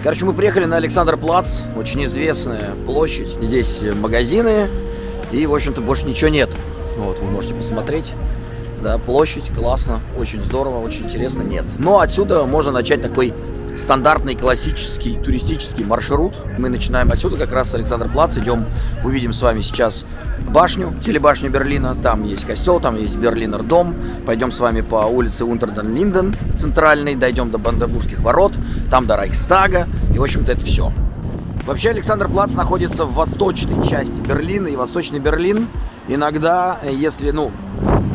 Короче, мы приехали на Александр Плац, очень известная площадь. Здесь магазины и, в общем-то, больше ничего нет. Вот, вы можете посмотреть. Да, площадь, классно, очень здорово, очень интересно, нет. Но отсюда можно начать такой стандартный классический туристический маршрут. Мы начинаем отсюда, как раз Александр Плац, идем, увидим с вами сейчас башню, телебашню Берлина. Там есть костел, там есть Берлинер дом. Пойдем с вами по улице Унтерден-Линден, центральной, дойдем до Бандербургских ворот, там до Райхстага. И, в общем-то, это все. Вообще Александр Плац находится в восточной части Берлина, и Восточный Берлин иногда, если, ну,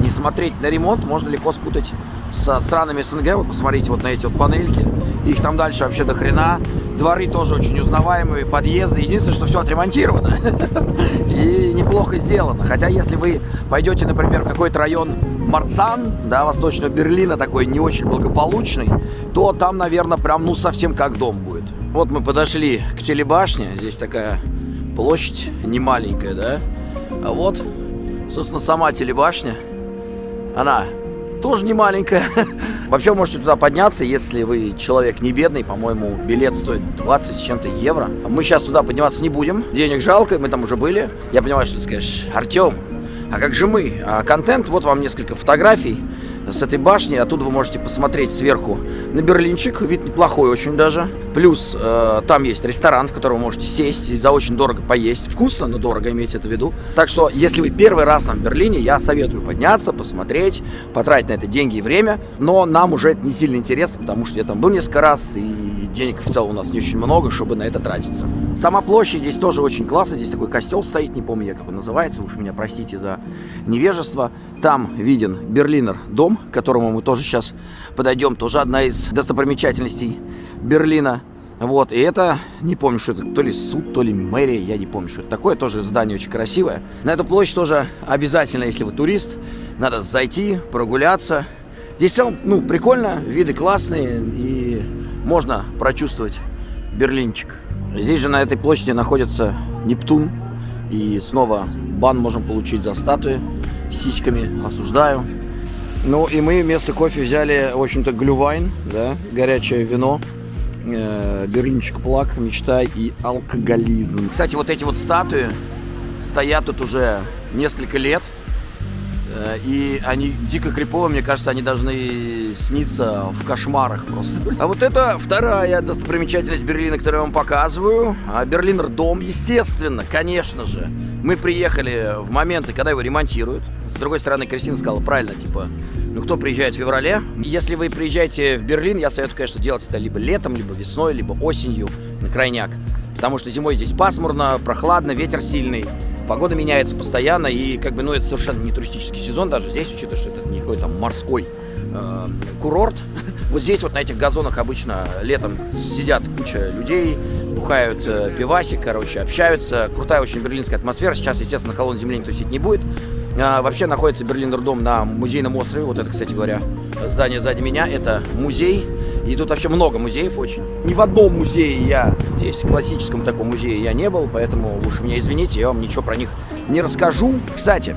не смотреть на ремонт, можно легко спутать со странами СНГ. Вот посмотрите вот на эти вот панельки. Их там дальше вообще до хрена. Дворы тоже очень узнаваемые, подъезды. Единственное, что все отремонтировано. И неплохо сделано. Хотя, если вы пойдете, например, в какой-то район Марцан, да, восточного Берлина, такой не очень благополучный, то там, наверное, прям, ну, совсем как дом будет. Вот мы подошли к телебашне. Здесь такая площадь не маленькая, да. А вот, собственно, сама телебашня. Она тоже не маленькая. Вообще можете туда подняться, если вы человек не бедный. По-моему, билет стоит 20 с чем-то евро. Мы сейчас туда подниматься не будем. Денег жалко, мы там уже были. Я понимаю, что ты скажешь, Артем, а как же мы? А контент, вот вам несколько фотографий с этой башни. Оттуда вы можете посмотреть сверху на Берлинчик. Вид неплохой очень даже. Плюс э, там есть ресторан, в котором вы можете сесть и за очень дорого поесть. Вкусно, но дорого, имейте это в виду. Так что, если вы первый раз там в Берлине, я советую подняться, посмотреть, потратить на это деньги и время. Но нам уже это не сильно интересно, потому что я там был несколько раз, и денег в целом у нас не очень много, чтобы на это тратиться. Сама площадь здесь тоже очень классная. Здесь такой костел стоит, не помню я, как он называется. Уж меня простите за невежество. Там виден Берлинер дом, к которому мы тоже сейчас подойдем. Тоже одна из достопримечательностей Берлина. Вот, и это, не помню, что это, то ли суд, то ли мэрия, я не помню, что это такое, тоже здание очень красивое. На эту площадь тоже обязательно, если вы турист, надо зайти, прогуляться. Здесь в целом, ну, прикольно, виды классные, и можно прочувствовать Берлинчик. Здесь же на этой площади находится Нептун, и снова бан можем получить за статуи сиськами, осуждаю. Ну и мы вместо кофе взяли, в общем-то, глювайн, да, горячее вино, э, берлинчик плак, мечта и алкоголизм. Кстати, вот эти вот статуи стоят тут уже несколько лет, э, и они дико криповые, мне кажется, они должны сниться в кошмарах просто. А вот это вторая достопримечательность Берлина, которую я вам показываю. А Берлинер дом, естественно, конечно же. Мы приехали в моменты, когда его ремонтируют. С другой стороны, Кристина сказала правильно, типа, ну кто приезжает в феврале? Если вы приезжаете в Берлин, я советую, конечно, делать это либо летом, либо весной, либо осенью на крайняк. Потому что зимой здесь пасмурно, прохладно, ветер сильный, погода меняется постоянно, и как бы, ну, это совершенно не туристический сезон даже здесь, учитывая, что это не какой-то морской э, курорт. Вот здесь вот на этих газонах обычно летом сидят куча людей, бухают э, пивасик, короче, общаются. Крутая очень берлинская атмосфера. Сейчас, естественно, на холодной земле никто сидеть не будет. А, вообще находится Берлинер дом на музейном острове. Вот это, кстати говоря, здание сзади меня. Это музей. И тут вообще много музеев очень. Ни в одном музее я здесь, классическом таком музее я не был, поэтому уж меня извините, я вам ничего про них не расскажу. Кстати,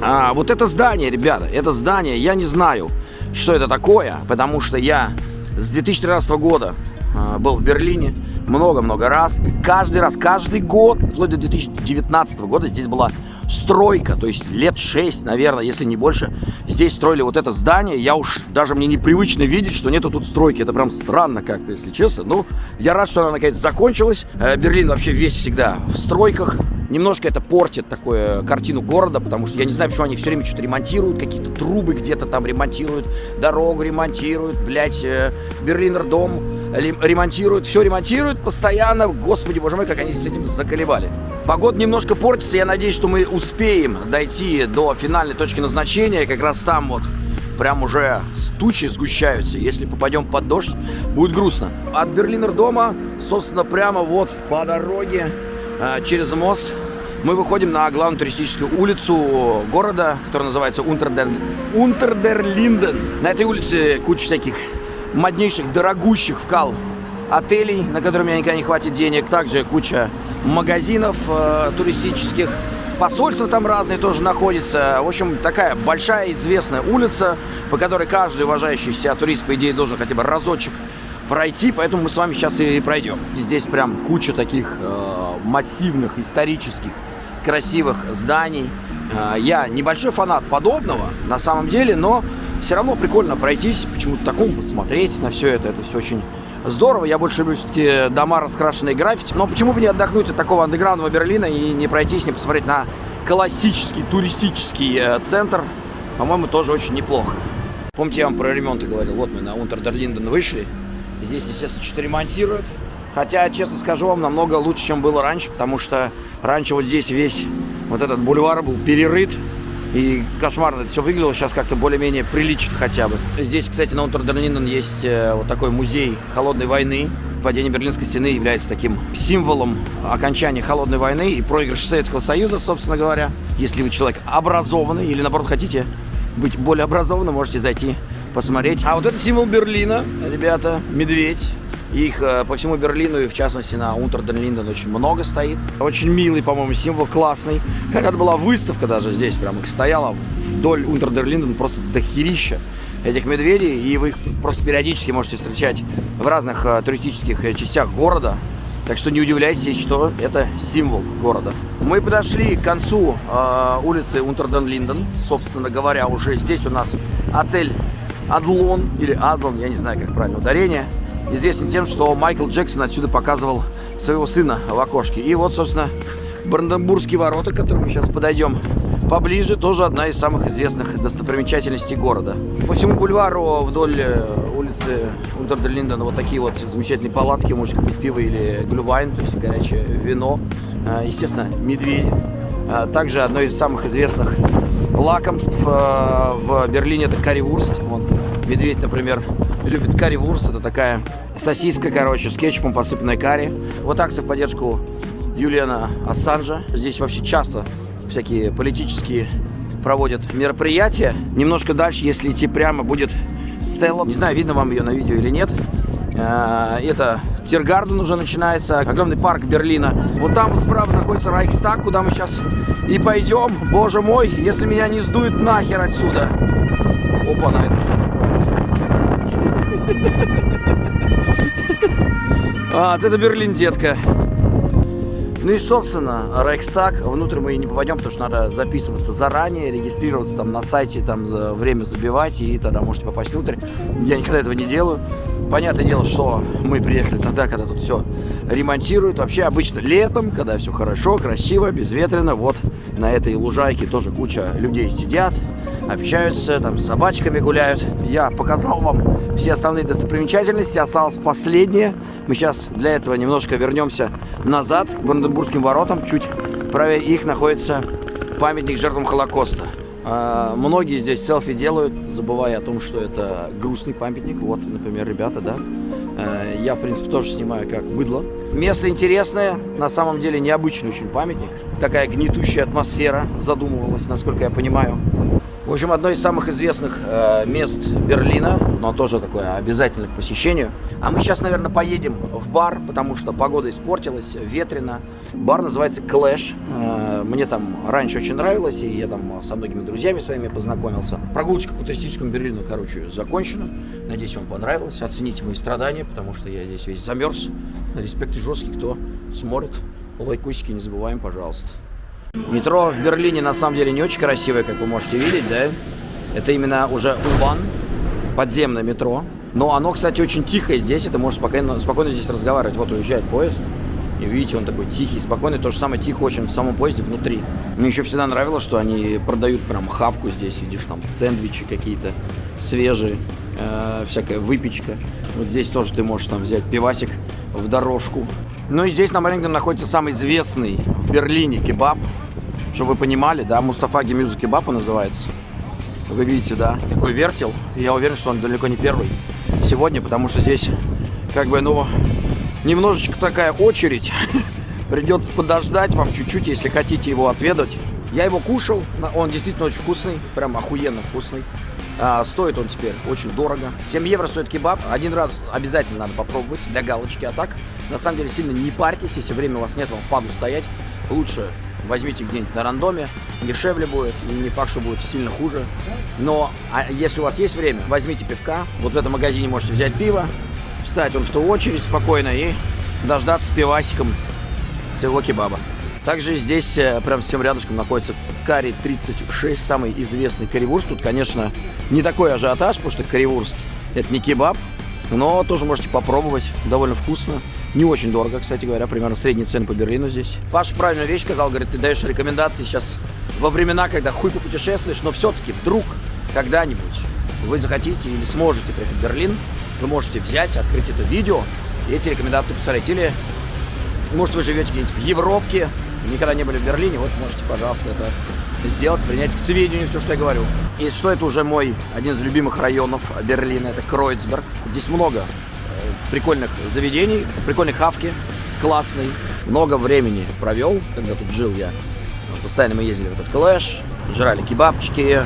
а, вот это здание, ребята, это здание, я не знаю, что это такое, потому что я с 2013 года а, был в Берлине много-много раз. И каждый раз, каждый год, вплоть до 2019 года здесь была стройка, то есть лет 6, наверное, если не больше, здесь строили вот это здание. Я уж даже мне непривычно видеть, что нету тут стройки. Это прям странно как-то, если честно. Ну, я рад, что она наконец закончилась. Э, Берлин вообще весь всегда в стройках. Немножко это портит такую картину города, потому что я не знаю, почему они все время что-то ремонтируют, какие-то трубы где-то там ремонтируют, дорогу ремонтируют, блядь, э, Берлинер дом ремонтируют, все ремонтируют постоянно. Господи, боже мой, как они с этим заколебали. Погода немножко портится, я надеюсь, что мы успеем дойти до финальной точки назначения, как раз там вот прям уже тучи сгущаются. Если попадем под дождь, будет грустно. От Берлинер дома, собственно, прямо вот по дороге Э, через мост мы выходим на главную туристическую улицу города, которая называется Унтердер... Унтердерлинден. На этой улице куча всяких моднейших, дорогущих вкал отелей, на которые у меня никогда не хватит денег. Также куча магазинов э, туристических. Посольства там разные тоже находятся. В общем, такая большая известная улица, по которой каждый уважающий себя турист, по идее, должен хотя бы разочек пройти, поэтому мы с вами сейчас и пройдем. Здесь прям куча таких э, массивных, исторических, красивых зданий. Э, я небольшой фанат подобного, на самом деле, но все равно прикольно пройтись, почему-то такому посмотреть на все это. Это все очень здорово. Я больше люблю все-таки дома, раскрашенные граффити. Но почему бы не отдохнуть от такого андеграундного Берлина и не пройтись, не посмотреть на классический туристический э, центр. По-моему, тоже очень неплохо. Помните, я вам про ремонты говорил. Вот мы на Унтердерлинден вышли. Здесь, естественно, что-то ремонтируют. Хотя, честно скажу вам, намного лучше, чем было раньше, потому что раньше вот здесь весь вот этот бульвар был перерыт. И кошмарно это все выглядело, сейчас как-то более-менее прилично хотя бы. Здесь, кстати, на Унтердерлинден есть э, вот такой музей холодной войны. Падение Берлинской стены является таким символом окончания холодной войны и проигрыша Советского Союза, собственно говоря. Если вы человек образованный или, наоборот, хотите быть более образованным, можете зайти посмотреть. А вот это символ Берлина, ребята, медведь. Их э, по всему Берлину и в частности на Унтерден-Линден очень много стоит. Очень милый, по-моему, символ, классный. Когда-то была выставка даже здесь, прям их стояла вдоль Унтерден-Линден просто дохерища этих медведей. И вы их просто периодически можете встречать в разных э, туристических э, частях города. Так что не удивляйтесь, что это символ города. Мы подошли к концу э, улицы Унтерден-Линден. Собственно говоря, уже здесь у нас отель Адлон, или Адлон, я не знаю, как правильно ударение, известен тем, что Майкл Джексон отсюда показывал своего сына в окошке. И вот, собственно, Бранденбургские ворота, к которым мы сейчас подойдем поближе, тоже одна из самых известных достопримечательностей города. По всему бульвару вдоль э, улицы Унтердерлиндена вот такие вот замечательные палатки, можете купить пиво или глювайн, то есть горячее вино. Э, естественно, медведи. Э, также одно из самых известных лакомств в Берлине это карри-вурст. Вот Медведь, например, любит карри-вурст. Это такая сосиска, короче, с кетчупом посыпанная карри. Вот акция в поддержку Юлиана Ассанжа. Здесь вообще часто всякие политические проводят мероприятия. Немножко дальше, если идти прямо, будет Стелла. Не знаю, видно вам ее на видео или нет. Э, это Тиргарден уже начинается, огромный парк Берлина. Вот там справа находится Райхстаг, куда мы сейчас и пойдем. Боже мой, если меня не сдует нахер отсюда. Опа, на это А, это Берлин, детка. Ну и, собственно, Рейхстаг, внутрь мы и не попадем, потому что надо записываться заранее, регистрироваться там на сайте, там время забивать, и тогда можете попасть внутрь. Я никогда этого не делаю. Понятное дело, что мы приехали тогда, когда тут все ремонтируют. Вообще обычно летом, когда все хорошо, красиво, безветренно, вот на этой лужайке тоже куча людей сидят, общаются, там с собачками гуляют. Я показал вам все основные достопримечательности, осталось последнее. Мы сейчас для этого немножко вернемся назад к Бранденбургским воротам. Чуть правее их находится памятник жертвам Холокоста. А, многие здесь селфи делают, забывая о том, что это грустный памятник. Вот, например, ребята, да. А, я, в принципе, тоже снимаю как быдло. Место интересное, на самом деле необычный очень памятник. Такая гнетущая атмосфера задумывалась, насколько я понимаю. В общем, одно из самых известных э, мест Берлина, но тоже такое обязательно к посещению. А мы сейчас, наверное, поедем в бар, потому что погода испортилась, ветрено. Бар называется Clash. Э, мне там раньше очень нравилось, и я там со многими друзьями своими познакомился. Прогулочка по туристическому Берлину, короче, закончена. Надеюсь, вам понравилось. Оцените мои страдания, потому что я здесь весь замерз. Респект и жесткий, кто смотрит. Лайкусики не забываем, пожалуйста. Метро в Берлине на самом деле не очень красивое, как вы можете видеть, да? Это именно уже Убан, подземное метро. Но оно, кстати, очень тихое здесь, это можешь спокойно, спокойно здесь разговаривать. Вот уезжает поезд, и видите, он такой тихий, спокойный. То же самое тихо очень в самом поезде внутри. Мне еще всегда нравилось, что они продают прям хавку здесь, видишь, там сэндвичи какие-то свежие, э, всякая выпечка. Вот здесь тоже ты можешь там взять пивасик в дорожку. Ну и здесь на Марингтон находится самый известный в Берлине кебаб. Чтобы вы понимали, да, Мустафа Гемюза кебаб называется. Вы видите, да, какой вертел. Я уверен, что он далеко не первый сегодня, потому что здесь как бы, ну, немножечко такая очередь. Придется подождать вам чуть-чуть, если хотите его отведать. Я его кушал, он действительно очень вкусный, прям охуенно вкусный. А, стоит он теперь очень дорого. 7 евро стоит кебаб. Один раз обязательно надо попробовать для галочки. А так, на самом деле, сильно не парьтесь. Если время у вас нет, вам впаду стоять. Лучше возьмите где-нибудь на рандоме. Дешевле будет. И не факт, что будет сильно хуже. Но а если у вас есть время, возьмите пивка. Вот в этом магазине можете взять пиво. Встать он в ту очередь спокойно и дождаться пивасиком своего кебаба. Также здесь, э, прям совсем рядышком, находится Карри 36, самый известный карри-вурст. Тут, конечно, не такой ажиотаж, потому что карри-вурст это не кебаб, но тоже можете попробовать, довольно вкусно. Не очень дорого, кстати говоря, примерно средние цены по Берлину здесь. Паша правильную вещь сказал, говорит, ты даешь рекомендации сейчас во времена, когда хуй попутешествуешь, но все-таки вдруг когда-нибудь вы захотите или сможете приехать в Берлин, вы можете взять, открыть это видео и эти рекомендации посмотреть. Или, может, вы живете где-нибудь в Европе, никогда не были в Берлине, вот можете, пожалуйста, это сделать, принять к сведению все, что я говорю. И что это уже мой один из любимых районов Берлина, это Кройцберг. Здесь много э, прикольных заведений, прикольной хавки, классный. Много времени провел, когда тут жил я. Постоянно мы ездили в этот клэш, жрали кебабчики,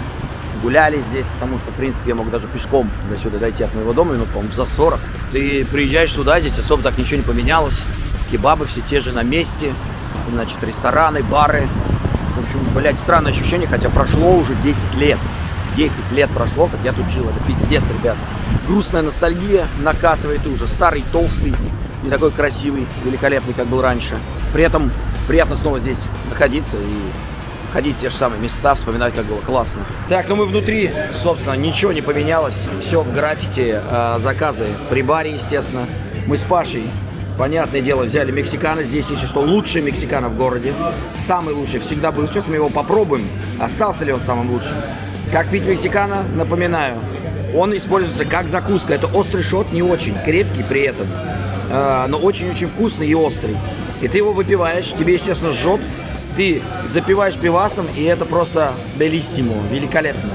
гуляли здесь, потому что, в принципе, я мог даже пешком до сюда дойти от моего дома, минут, по-моему, за 40. Ты приезжаешь сюда, здесь особо так ничего не поменялось. Кебабы все те же на месте, значит, рестораны, бары. В общем, блядь, странное ощущение, хотя прошло уже 10 лет. 10 лет прошло, как я тут жил. Это пиздец, ребята. Грустная ностальгия накатывает, и уже старый, толстый, не такой красивый, великолепный, как был раньше. При этом приятно снова здесь находиться и ходить в те же самые места, вспоминать, как было классно. Так, ну мы внутри, собственно, ничего не поменялось. Все в граффити, э, заказы при баре, естественно. Мы с Пашей Понятное дело, взяли мексикана. Здесь, если что, лучший мексикана в городе. Самый лучший всегда был. Сейчас мы его попробуем. Остался ли он самым лучшим? Как пить мексикана? Напоминаю. Он используется как закуска. Это острый шот, не очень крепкий при этом. Э, но очень-очень вкусный и острый. И ты его выпиваешь. Тебе, естественно, жжет. Ты запиваешь пивасом, и это просто белиссимо. Великолепно.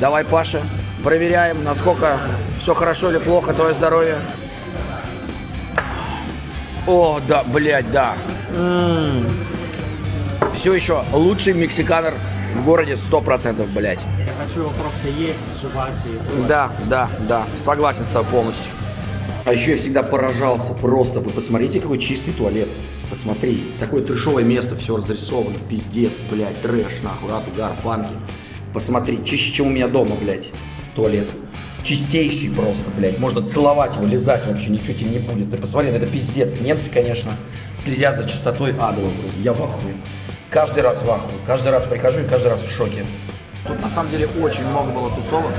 Давай, Паша, проверяем, насколько все хорошо или плохо твое здоровье. О, да, блядь, да. М-м. Все еще лучший мексиканер в городе 100%, блядь. Я хочу его просто есть, жевать и... Да, да, да, согласен с тобой полностью. А еще я всегда поражался просто. Вы посмотрите, какой чистый туалет. Посмотри, такое трешовое место, все разрисовано. Пиздец, блядь, трэш, нахуй, угар, панки. Посмотри, чище, чем у меня дома, блядь, туалет чистейший просто, блядь. Можно целовать его, лизать вообще, ничего тебе не будет. Ты посмотри, это пиздец. Немцы, конечно, следят за чистотой адова. Я в ахуе. Каждый раз в ахуе. Каждый раз прихожу и каждый раз в шоке. Тут на самом деле очень много было тусовок.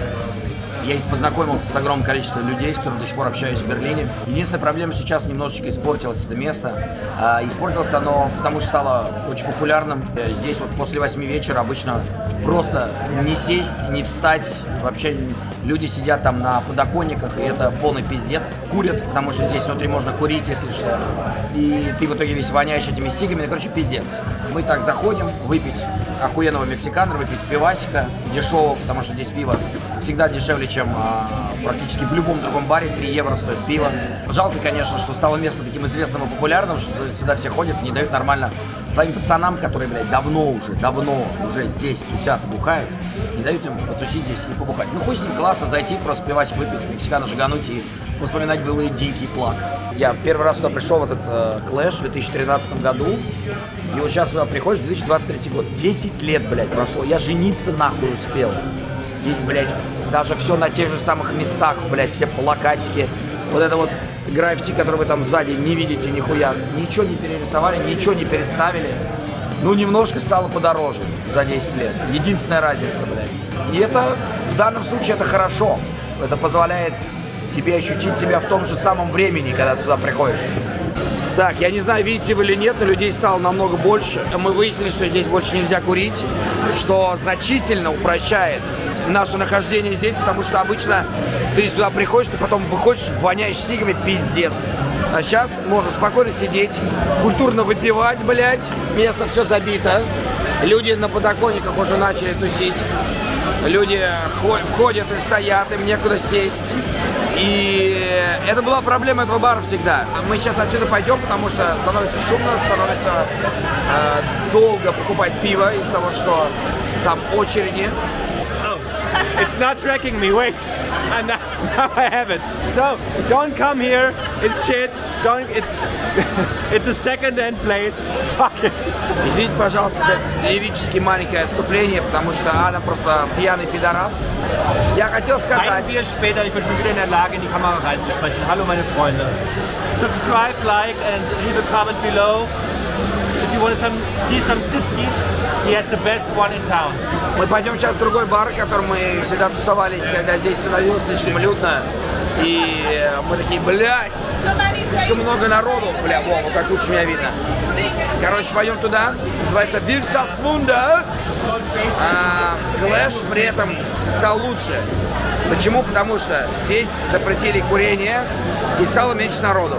Я здесь познакомился с огромным количеством людей, с которыми до сих пор общаюсь в Берлине. Единственная проблема сейчас немножечко испортилось это место. А, испортилось оно, потому что стало очень популярным. Э, здесь вот после 8 вечера обычно просто не сесть, не встать. Вообще люди сидят там на подоконниках, и это полный пиздец. Курят, потому что здесь внутри можно курить, если что. И ты в итоге весь воняешь этими сигами. Ну, короче, пиздец. Мы так заходим выпить охуенного мексиканера, выпить пивасика дешевого, потому что здесь пиво всегда дешевле, чем а, практически в любом другом баре 3 евро стоит пиво. Жалко, конечно, что стало место таким известным и популярным, что сюда все ходят, не дают нормально своим пацанам, которые, блядь, давно уже, давно уже здесь тусят, бухают, не дают им потусить здесь и побухать. Ну, хоть с ним классно зайти, просто пивасик выпить, мексикана жигануть и вспоминать былые дикий плак. Я первый раз сюда пришел в этот э, клэш в 2013 году, и вот сейчас сюда приходишь, 2023 год, 10 лет, блядь, прошло, я жениться нахуй успел. Здесь, блядь, даже все на тех же самых местах, блядь, все плакатики, вот это вот граффити, который вы там сзади не видите нихуя, ничего не перерисовали, ничего не переставили. Ну, немножко стало подороже за 10 лет. Единственная разница, блядь. И это, в данном случае, это хорошо. Это позволяет тебе ощутить себя в том же самом времени, когда ты сюда приходишь. Так, я не знаю, видите вы или нет, но людей стало намного больше. Мы выяснили, что здесь больше нельзя курить, что значительно упрощает наше нахождение здесь, потому что обычно ты сюда приходишь, ты потом выходишь, воняешь сигами, пиздец. А сейчас можно спокойно сидеть, культурно выпивать, блядь. Место все забито. Люди на подоконниках уже начали тусить. Люди входят и стоят, им некуда сесть. И это была проблема этого бара всегда. Мы сейчас отсюда пойдем, потому что становится шумно, становится э, долго покупать пиво из-за того, что там очереди. It's not tracking me, wait. And now, now I have it. So, don't come here, it's shit. Don't, it's, it's a second-hand place. Fuck it. Извините, пожалуйста, за лирически маленькое отступление, потому что Адам просто пьяный пидорас. Я хотел сказать... Ein Bier später, ich bin schon wieder in der Lage, in die Kamera reinzusprechen. Hallo meine Freunde. Subscribe, like and leave a comment below. If you want to some, see some tsitskis, He has the best one in town. Мы пойдем сейчас в другой бар, в котором мы всегда тусовались, когда здесь становилось слишком людно. И мы такие, блядь, слишком много народу. Бля, во, вот так лучше меня видно. Короче, пойдем туда. Называется Wirtschaftswunder. А, Клэш при этом стал лучше. Почему? Потому что здесь запретили курение и стало меньше народу.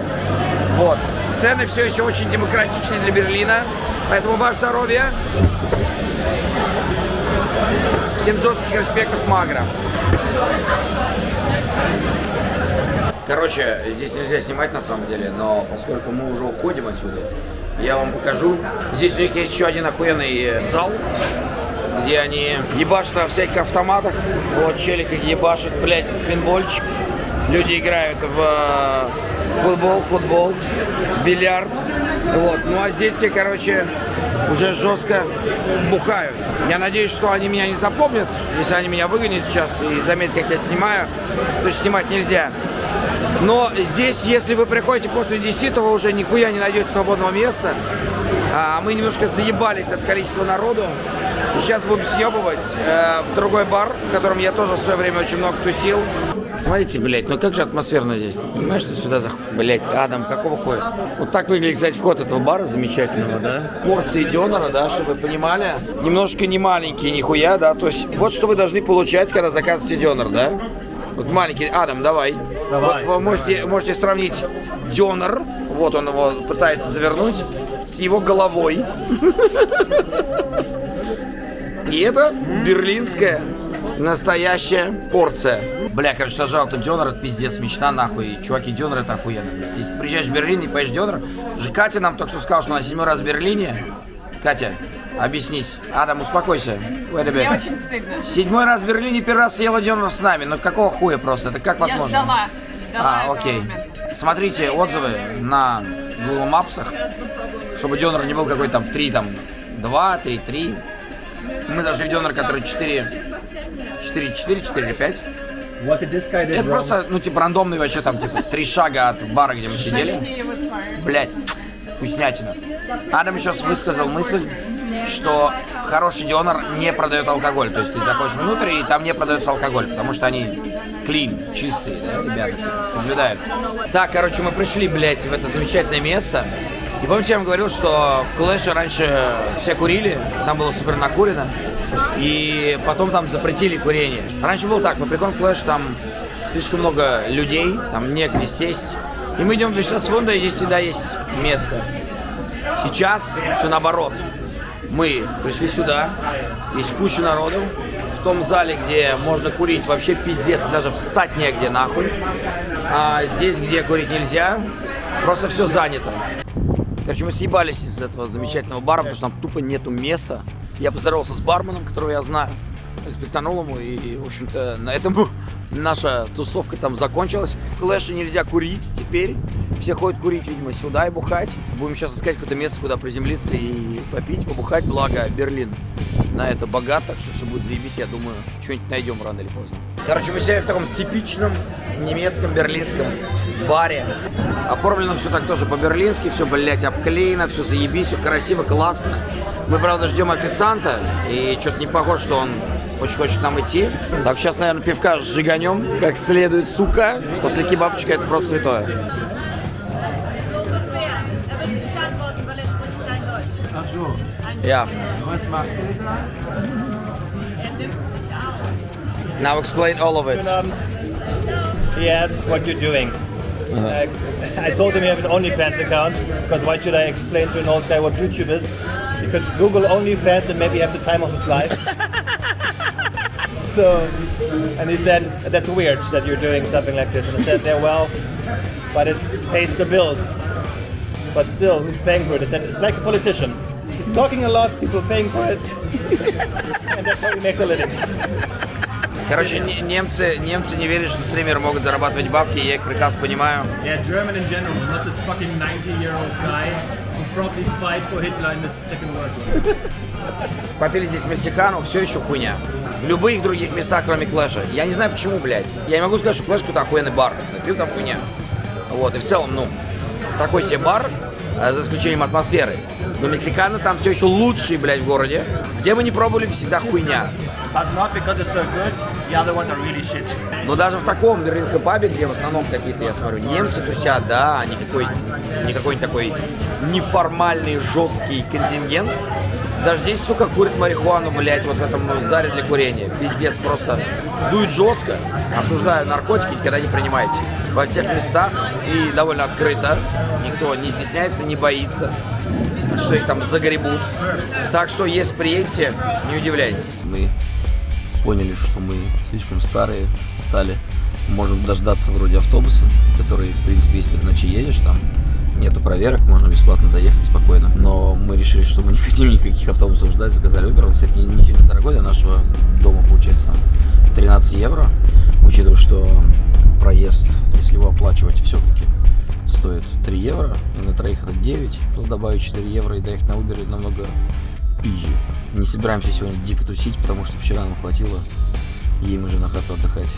Вот. Цены все еще очень демократичны для Берлина. Поэтому ваше здоровье. Всем жестких респектов Магра. Короче, здесь нельзя снимать на самом деле, но поскольку мы уже уходим отсюда, я вам покажу. Здесь у них есть еще один охуенный зал, где они ебашат на всяких автоматах. Вот челик их ебашит, блядь, пинбольчик. Люди играют в футбол, футбол, бильярд. Вот. Ну а здесь все, короче, уже жестко бухают. Я надеюсь, что они меня не запомнят, если они меня выгонят сейчас и заметят, как я снимаю. То есть снимать нельзя. Но здесь, если вы приходите после 10 вы уже нихуя не найдете свободного места. А мы немножко заебались от количества народу. И сейчас будем съебывать э, в другой бар, в котором я тоже в свое время очень много тусил. Смотрите, блядь, ну как же атмосферно здесь. Ты понимаешь, что сюда зах... Блядь, Адам, какого хуя? Вот так выглядит, кстати, вход этого бара замечательного, да? Порции дёнера, да, чтобы вы понимали. Немножко не маленькие, нихуя, да? То есть вот что вы должны получать, когда заказываете дёнер, да? Вот маленький, Адам, давай. Давай. Вот, вы можете, можете сравнить дёнер, вот он его пытается завернуть, с его головой. И это берлинская настоящая порция. Бля, короче, сажал тут дёнер, это пиздец, мечта нахуй. Чуваки, дёнер это охуенно, блядь. Если приезжаешь в Берлин и поешь дёнер, же Катя нам только что сказала, что она седьмой раз в Берлине. Катя, объяснись. Адам, успокойся. Мне очень стыдно. Седьмой раз в Берлине, первый раз съела дёнер с нами. Ну какого хуя просто? Это как Я возможно? ждала. Ждала А, окей. момента. Смотрите отзывы на Google Maps, чтобы дёнер не был какой-то там 3, там 2, 3, 3. Мы нашли дёнер, который 4, 4, 4, 4, 5. What did this guy do Это просто, ну, типа, рандомный вообще там, типа, три шага от бара, где мы сидели. Блять, вкуснятина. Адам еще высказал мысль, что хороший дионер не продает алкоголь. То есть ты заходишь внутрь, и там не продается алкоголь, потому что они клин, чистые, да, ребята, соблюдают. Так, короче, мы пришли, блядь, в это замечательное место. И помните, я вам говорил, что в Клэше раньше все курили, там было супер накурено, и потом там запретили курение. Раньше было так, приходим в Клэш, там слишком много людей, там негде сесть. И мы идем в Вишнасфунда, и здесь всегда есть место. Сейчас все наоборот. Мы пришли сюда, есть куча народу, в том зале, где можно курить, вообще пиздец, даже встать негде нахуй. А здесь, где курить нельзя, просто все занято. Короче, мы съебались из этого замечательного бара, потому что там тупо нету места. Я поздоровался с барменом, которого я знаю, респектанул ему, и, в общем-то, на этом наша тусовка там закончилась. В Клэше нельзя курить теперь. Все ходят курить, видимо, сюда и бухать. Будем сейчас искать какое-то место, куда приземлиться и попить, побухать. Благо, Берлин на это богат, так что все будет заебись. Я думаю, что-нибудь найдем рано или поздно. Короче, мы сидим в таком типичном немецком берлинском баре. Оформлено все так тоже по-берлински, все, блядь, обклеено, все заебись, все красиво, классно. Мы, правда, ждем официанта, и что-то не похоже, что он очень хочет нам идти. Так, сейчас, наверное, пивка сжиганем, как следует, сука. После кебабчика это просто святое. Yeah. Now explain all of it. He asked what you're doing. Uh, I told him you have an OnlyFans account because why should I explain to an old guy what YouTube is? You could Google OnlyFans and maybe have the time of his life. so, and he said that's weird that you're doing something like this. And I said, yeah, well, but it pays the bills. But still, who's paying for it? I said it's like a politician. He's talking a lot, people paying for it, and that's how he makes a living. Короче, не- немцы, немцы не верят, что стримеры могут зарабатывать бабки, я их прекрасно понимаю. Yeah, German in general, not this fucking 90-year-old guy who probably fight for Hitler in the Second World War. Попили здесь мексикану, все еще хуйня. В любых других местах, кроме Клэша. Я не знаю почему, блядь. Я не могу сказать, что Клэш какой-то охуенный бар. Пил там хуйня. Вот, и в целом, ну, такой себе бар, э, за исключением атмосферы. Но мексиканы там все еще лучшие, блядь, в городе. Где мы не пробовали, всегда хуйня. Но даже в таком берлинском пабе, где в основном какие-то, я смотрю, немцы тусят, да, никакой, никакой такой неформальный жесткий контингент. Даже здесь, сука, курит марихуану, блядь, вот в этом зале для курения. Пиздец, просто дует жестко. Осуждаю наркотики, никогда не принимайте. Во всех местах и довольно открыто. Никто не стесняется, не боится, что их там загребут. Так что, если приедете, не удивляйтесь. Мы поняли, что мы слишком старые стали. Можем дождаться вроде автобуса, который, в принципе, если ты ночи едешь, там нету проверок, можно бесплатно доехать спокойно. Но мы решили, что мы не хотим никаких автобусов ждать, заказали Uber. Он, кстати, не, сильно дорогой, для нашего дома получается там 13 евро, учитывая, что проезд, если его оплачивать, все-таки стоит 3 евро, и на троих это 9, то добавить 4 евро и доехать на Uber намного пизже. Не собираемся сегодня дико тусить, потому что вчера нам хватило, ей уже на хату отдыхать.